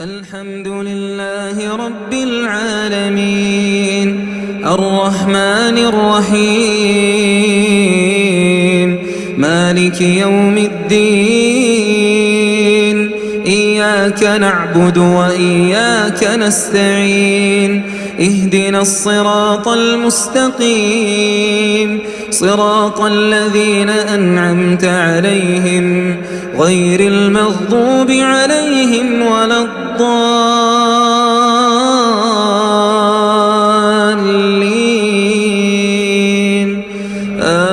الحمد لله رب العالمين الرحمن الرحيم مالك يوم الدين إياك نعبد وإياك نستعين اهدنا الصراط المستقيم صراط الذين أنعمت عليهم غير المغضوب عليهم الضالين.